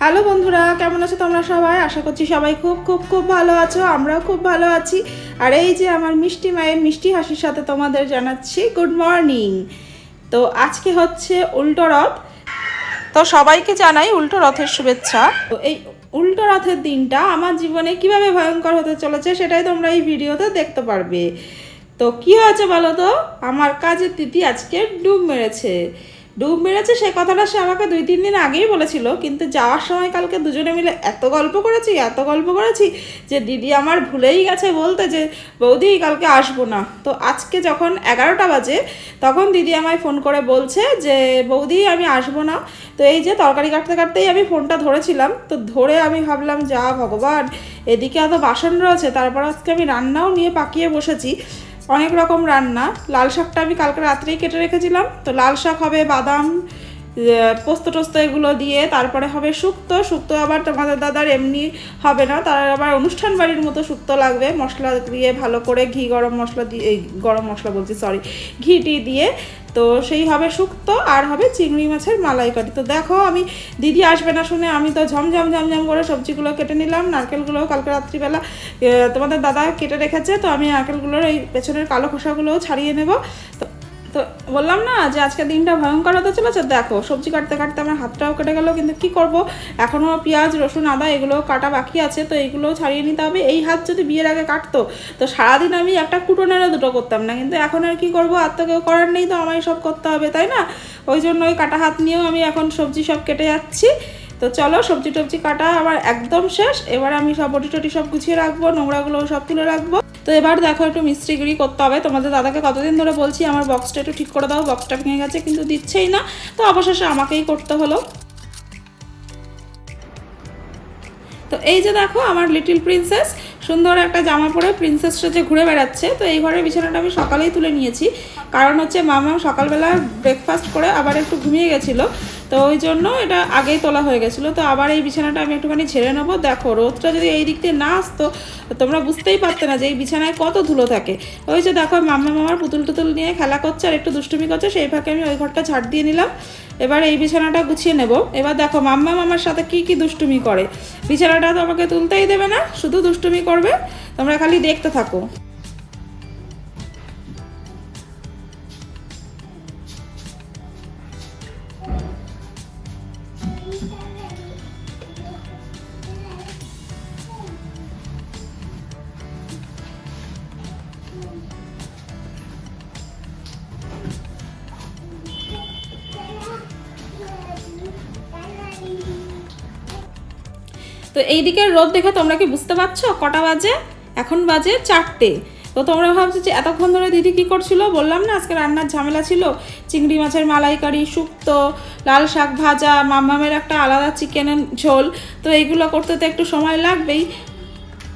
Hello বন্ধুরা, কেমন আছো তোমরা সবাই? আশা করছি সবাই খুব খুব খুব ভালো আছো, আমরাও খুব ভালো আছি। আর এই যে আমার মিষ্টি মায়ের মিষ্টি হাসির সাথে তোমাদের জানাচ্ছি গুড মর্নিং তো আজকে হচ্ছে উল্টো রথ। তো সবাইকে জানাই উল্টো রথের শুভেচ্ছা। তো এই উল্টো রথের দিনটা আমার জীবনে কীভাবে ভয়ঙ্কর হতে চলেছে সেটাই তোমরা এই ভিডিওতে দেখতে পারবে। তো কি হয়েছে বলো তো? আমার কাজের তিথি আজকে ডুব মেরেছে। ডুব মেরেছে সে কথাটা সে আমাকে দুই, তিন দিন আগেই বলেছিল। কিন্তু যাওয়ার সময় কালকে দুজনে মিলে এত গল্প করেছি, এত গল্প করেছি যে দিদি আমার ভুলেই গেছে বলতে যে, বৌদি, কালকে আসব না। তো আজকে যখন এগারোটা বাজে, তখন দিদি আমায় ফোন করে বলছে যে, বৌদি, আমি আসব না। তো এই যে তরকারি কাটতে কাটতেই আমি ফোনটা ধরেছিলাম। তো ধরে আমি ভাবলাম, যা ভগবান, এদিকে এত বাসন রয়েছে, তারপর আজকে আমি রান্নাও নিয়ে পাকিয়ে বসেছি। অনেক রকম রান্না। লাল শাকটা আমি কালকে রাত্রেই কেটে রেখেছিলাম। তো লাল শাক হবে বাদাম পোস্ত টোস্ত এগুলো দিয়ে তারপরে হবে শুক্তো। শুক্তো আবার তোমাদের দাদার এমনি হবে না, তার আবার অনুষ্ঠান বাড়ির মতো শুক্তো লাগবে। মশলা দিয়ে ভালো করে ঘি, গরম মশলা দিয়ে গরম মশলা বলছি সরি ঘিটি দিয়ে। তো সেই হবে শুক্তো আর হবে চিংড়ি মাছের মালাইকারি। তো দেখো আমি, দিদি আসবে না শুনে আমি তো ঝমঝম ঝমঝম করে সবজিগুলো কেটে নিলাম। নারকেলগুলো কালকে রাত্রিবেলা তোমাদের দাদা কেটে রেখেছে, তো আমি নারকেলগুলোর এই পেছনের কালো খোসাগুলোও ছাড়িয়ে নেব। তো তো বললাম না যে আজকের দিনটা ভয়ঙ্কর হতে চলেছে। দেখো, সবজি কাটতে কাটতে আমার হাতটাও কেটে গেল, কিন্তু কি করব? এখনও পেঁয়াজ, রসুন, আদা এগুলো কাটা বাকি আছে, তো এগুলোও ছাড়িয়ে নিতে হবে। এই হাত যদি বিয়ের আগে কাটতো, তো সারাদিন আমি একটা কুটোনেরও দুটো করতাম না। কিন্তু এখন আর কি করব? আর তো কেউ করার নেই, তো আমায় সব করতে হবে, তাই না? ওই জন্য ওই কাটা হাত নিয়েও আমি এখন সবজি সব কেটে যাচ্ছি। তো চলো সবজি টবজি কাটা আমার একদম শেষ। এবার আমি সব বটি টটি সব গুছিয়ে রাখব নোংরাগুলো সব তুলে রাখব। তো এবার দেখো একটু মিস্ত্রিগিরি করতে হবে। তোমাদের দাদাকে কতদিন ধরে বলছি, আমার বক্সটা একটু ঠিক করে দাও বক্সটা ভেঙে গেছে, কিন্তু দিচ্ছেই না। তো অবশেষে আমাকেই করতে হলো। তো এই যে দেখো আমার লিটিল প্রিন্সেস সুন্দর একটা জামা পরে প্রিন্সেস সেজে ঘুরে বেড়াচ্ছে, তো এই ঘরের বিছানাটা আমি সকালেই তুলে নিয়েছি। কারণ হচ্ছে মামা সকালবেলা ব্রেকফাস্ট করে আবার একটু ঘুমিয়ে গেছিল। তো ওই জন্য এটা আগেই তোলা হয়ে গেছিল। তো আবার এই বিছানাটা আমি একটুখানি ছেড়ে নেব। দেখো, রোদটা যদি এই দিক দিয়ে না আসতো, তোমরা বুঝতেই পারতে না যে এই বিছানায় কত ধুলো থাকে। ওই যে দেখো, মাম্মা মামার পুতুল টুতুল নিয়ে খেলা করছে আর একটু দুষ্টুমি করছে, সেই ফাঁকে আমি ওই ঘরটা ছাড় দিয়ে নিলাম। এবার এই বিছানাটা গুছিয়ে নেব। এবার দেখো, মাম্মা মামার সাথে কি কি দুষ্টুমি করে? বিছানাটা তো আমাকে তুলতেই দেবে না, শুধু দুষ্টুমি করবে। তোমরা খালি দেখতে থাকো। তো এই দিকের রোদ দেখে তোমরা কি বুঝতে পারছ? কটা বাজে? এখন বাজে চারটে। তো তোমরা ভাবছ যে এতক্ষণ ধরে দিদি কী করছিল? বললাম না, আজকে রান্নার ঝামেলা ছিল। চিংড়ি মাছের মালাইকারি, শুক্তো, লাল শাক ভাজা মামামের একটা আলাদা চিকেনের ঝোল। তো এইগুলো করতে তো একটু সময় লাগবেই।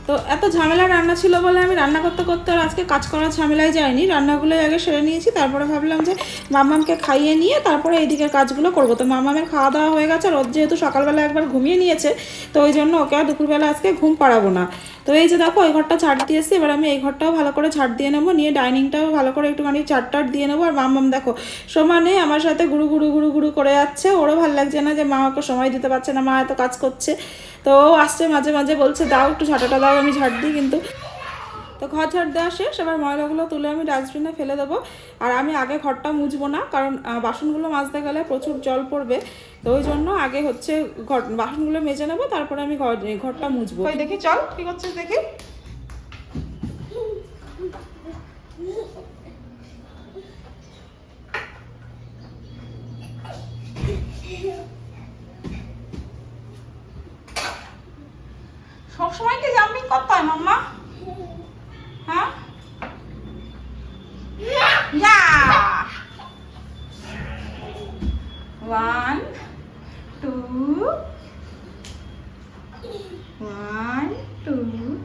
তো এত ঝামেলা রান্না ছিল বলে আমি রান্না করতে করতে আর আজকে কাজ করার ঝামেলায় যাইনি। রান্নাগুলোই আগে সেরে নিয়েছি, তারপরে ভাবলাম যে মামামকে খাইয়ে নিয়ে তারপরে এইদিকের কাজগুলো করব। তো মামামের খাওয়া দাওয়া হয়ে গেছে আর ওর যেহেতু সকালবেলা একবার ঘুমিয়ে নিয়েছে, তো ওই জন্য ওকে আর দুপুরবেলা আজকে ঘুম পাড়াবো না। তো এই যে দেখো, এই ঘরটা ছাড় দিয়ে এসে এবার আমি এই ঘরটাও ভালো করে ছাড় দিয়ে নেব। নিয়ে ডাইনিংটাও ভালো করে একটুখানি চার টাট দিয়ে নেব। আর মাম দেখো, সমানে আমার সাথে গুরু গুরু গুরু গুরু করে যাচ্ছে। ওরও ভালো লাগছে না যে মা ওকে সময় দিতে পারছে না, মা এত কাজ করছে। তো আসছে মাঝে মাঝে বলছে, দাও একটু ঝাঁটাটা দাও, আমি ঝাড় দিই কিন্তু। তো ঘর ঝাড় দেওয়া শেষ, এবার ময়লাগুলো তুলে আমি ডাস্টবিনে ফেলে দেবো। আর আমি আগে ঘরটা মুছবো না, কারণ বাসনগুলো মাজতে গেলে প্রচুর জল পড়বে। তো ওই জন্য আগে হচ্ছে ঘর, বাসনগুলো মেজে নেব, তারপরে আমি ঘর ঘরটা মুছবো। দেখি, চল কি করছিস দেখি। সবসময় কি জাম্পিং হয়, মাম্মা? হ্যাঁ Yeah! One, two, one, two,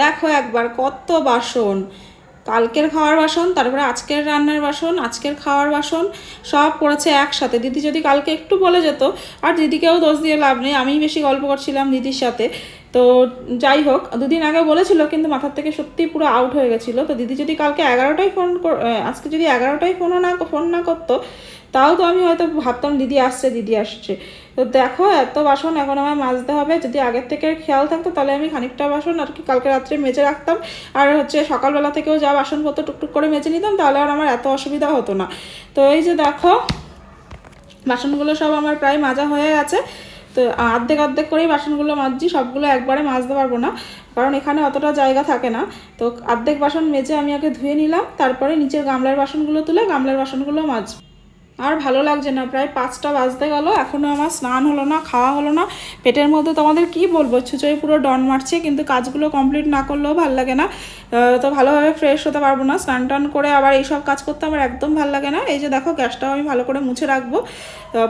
দেখো একবার কত বাসন। কালকের খাওয়ার বাসন, তারপরে আজকের রান্নার বাসন, আজকের খাওয়ার বাসন, সব পড়েছে একসাথে। দিদি যদি কালকে একটু বলে যেত, আর দিদিকেও দোষ দিয়ে লাভ নেই, আমিই বেশি গল্প করছিলাম দিদির সাথে। তো যাই হোক, দুদিন আগে বলেছিল, কিন্তু মাথার থেকে সত্যি পুরো আউট হয়ে গেছিল। তো দিদি যদি কালকে এগারোটায় ফোন আজকে যদি এগারোটায় ফোনও না ফোন না করতো, তাও তো আমি হয়তো ভাবতাম দিদি আসছে দিদি আসছে। তো দেখো, এত বাসন এখন আমার মাজতে হবে। যদি আগের থেকে খেয়াল থাকতো, তাহলে আমি খানিকটা বাসন আর কি কালকে রাত্রে মেজে রাখতাম। আর হচ্ছে সকালবেলা থেকেও যা বাসনপত্র টুকটুক করে মেজে নিতাম, তাহলে আর আমার এত অসুবিধা হতো না। তো এই যে দেখো, বাসনগুলো সব আমার প্রায় মাজা হয়ে গেছে। তো অর্ধেক অর্ধেক করেই বাসনগুলো মাজছি, সবগুলো একবারে মাজতে পারব না, কারণ এখানে অতটা জায়গা থাকে না। তো অর্ধেক বাসন মেজে আমি আগে ধুয়ে নিলাম, তারপরে নিচের গামলার বাসনগুলো তুলে গামলার বাসনগুলো মাজবো। আর ভালো লাগছে না। প্রায় পাঁচটা বাজতে গেল এখনও আমার স্নান হলো না, খাওয়া হলো না। পেটের মধ্যে তোমাদের কি বলব? ছুচোই পুরো ডন মারছে, কিন্তু কাজগুলো কমপ্লিট না করলেও ভালো লাগে না। তো ভালোভাবে ফ্রেশ হতে পারব না। স্নান টান করে আবার এইসব কাজ করতে আমার একদম ভালো লাগে না। এই যে দেখো, গ্যাসটাও আমি ভালো করে মুছে রাখব।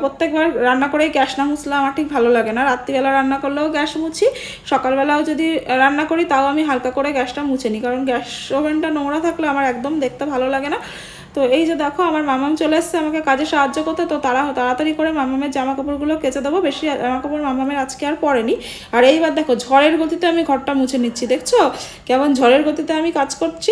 প্রত্যেকবার রান্না করেই গ্যাস না মুছলে আমার ঠিক ভালো লাগে না। রাত্রিবেলা রান্না করলেও গ্যাস মুছি, সকালবেলাও যদি রান্না করি তাও আমি হালকা করে গ্যাসটা মুছে নিই। কারণ গ্যাস ওভেনটা নোংরা থাকলে আমার একদম দেখতে ভালো লাগে না। তো এই যে দেখো, আমার মামাম চলে এসছে আমাকে কাজে সাহায্য করতে। তো তারা তাড়াতাড়ি করে মামামের জামা কাপড়গুলো কেচে দেবো। বেশি জামা কাপড় মামামের আজকে আর পরেনি। আর এইবার দেখো, ঝড়ের গতিতে আমি ঘরটা মুছে নিচ্ছি, দেখছ? কেমন ঝড়ের গতিতে আমি কাজ করছি।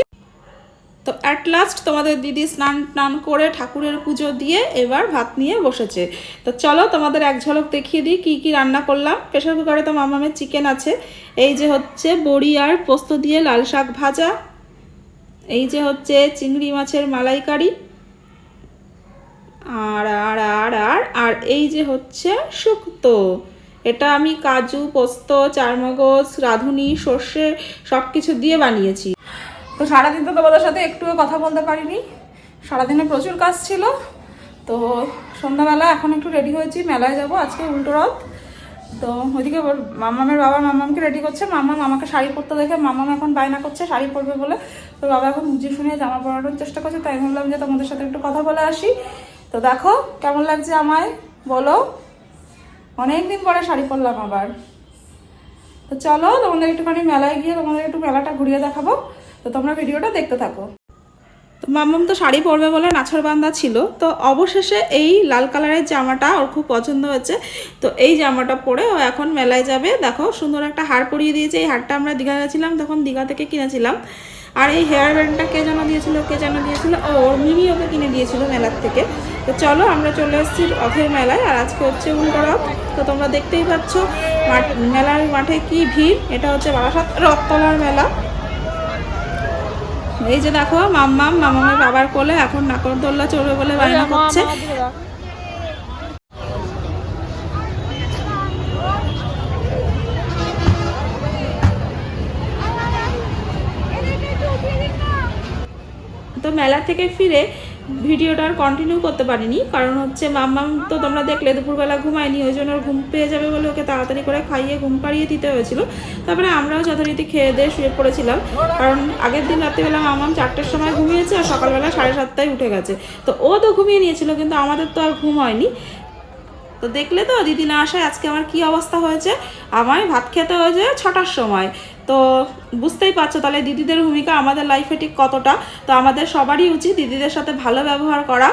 তো অ্যাট লাস্ট তোমাদের দিদি স্নান টান করে ঠাকুরের পুজো দিয়ে এবার ভাত নিয়ে বসেছে। তো চলো তোমাদের এক ঝলক দেখিয়ে দিই, কী কী রান্না করলাম। প্রেশার কুকারে তো মামামের চিকেন আছে। এই যে হচ্ছে বড়ি আর পোস্ত দিয়ে লাল শাক ভাজা। এই যে হচ্ছে চিংড়ি মাছের মালাইকারি। আর আর আর আর আর এই যে হচ্ছে শুক্তো। এটা আমি কাজু, পোস্ত, চারমগজ, রাঁধুনি, সর্ষে সব কিছু দিয়ে বানিয়েছি। তো সারাদিন তো তোমাদের সাথে একটুও কথা বলতে পারিনি। সারাদিনে প্রচুর কাজ ছিল। তো সন্ধ্যাবেলা এখন একটু রেডি হয়েছি, মেলায় যাব আজকে উল্টো রথ। তো ওইদিকে মামামের বাবা মামামকে রেডি করছে। মামাম আমাকে শাড়ি পরতে দেখে মামাম এখন বায়না করছে, শাড়ি পরবে বলে। তো বাবা এখন বুঝে শুনে জামা পরানোর চেষ্টা করছে, তাই ভাবলাম যে তোমাদের সাথে একটু কথা বলে আসি। তো দেখো কেমন লাগছে আমায়, বলো। অনেকদিন পরে শাড়ি পরলাম আবার। তো চলো তোমাদের একটুখানি মেলায় গিয়ে তোমাদের একটু মেলাটা ঘুরিয়ে দেখাবো। তো তোমরা ভিডিওটা দেখতে থাকো। তো তো শাড়ি পরবে বলে নাছর বান্ধা ছিল। তো অবশেষে এই লাল কালারের জামাটা ওর খুব পছন্দ হয়েছে। তো এই জামাটা পরে ও এখন মেলায় যাবে। দেখো, সুন্দর একটা হার পরিয়ে দিয়েছে। এই হারটা আমরা দীঘা গেছিলাম, তখন দীঘা থেকে কিনেছিলাম। আর এই হেয়ার ব্যান্ডটা কে যেন দিয়েছিল, কে যেন দিয়েছিল? ও, ওর মিমি ওকে কিনে দিয়েছিল মেলার থেকে। তো চলো, আমরা চলে এসেছি রথের মেলায়। আর আজকে হচ্ছে উল্টো তো তোমরা দেখতেই পাচ্ছ মেলার মাঠে কি ভিড়? এটা হচ্ছে বারাসাত রথতলার মেলা। এই যে দেখো মাম্মাম মামামের বাবার কোলে এখন নাকরদোল্লা চড়বে বলে বায়না করছে। তো মেলা থেকে ফিরে ভিডিওটা আর কন্টিনিউ করতে পারিনি। কারণ হচ্ছে, মাম্মাম, তো তোমরা দেখলে দুপুরবেলা ঘুমায়নি, ওই জন্য ঘুম পেয়ে যাবে বলে ওকে তাড়াতাড়ি করে খাইয়ে, ঘুম পাড়িয়ে দিতে হয়েছিল। তারপরে আমরাও যথারীতি খেয়ে দিয়ে শুয়ে পড়েছিলাম। কারণ আগের দিন রাত্রিবেলা মামাম চারটের সময় ঘুমিয়েছে আর সকালবেলা সাড়ে সাতটায় উঠে গেছে। তো ও তো ঘুমিয়ে নিয়েছিল, কিন্তু আমাদের তো আর ঘুম হয়নি। তো দেখলে তো, দিদি না আসায় আজকে আমার কি অবস্থা হয়েছে? আমায় ভাত খেতে হয়েছে ছটার সময়। তো বুঝতেই পারছ, তাহলে দিদিদের ভূমিকা আমাদের লাইফে ঠিক কতটা? তো আমাদের সবারই উচিত দিদিদের সাথে ভালো ব্যবহার করা।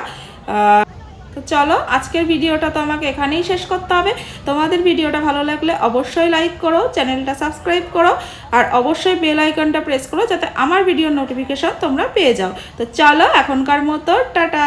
তো চলো, আজকের ভিডিওটা তো আমাকে এখানেই শেষ করতে হবে। তোমাদের ভিডিওটা ভালো লাগলে অবশ্যই লাইক করো, চ্যানেলটা সাবস্ক্রাইব করো, আর অবশ্যই বেল আইকনটা প্রেস করো, যাতে আমার ভিডিওর নোটিফিকেশন তোমরা পেয়ে যাও। তো চলো, এখনকার মতো, টাটা!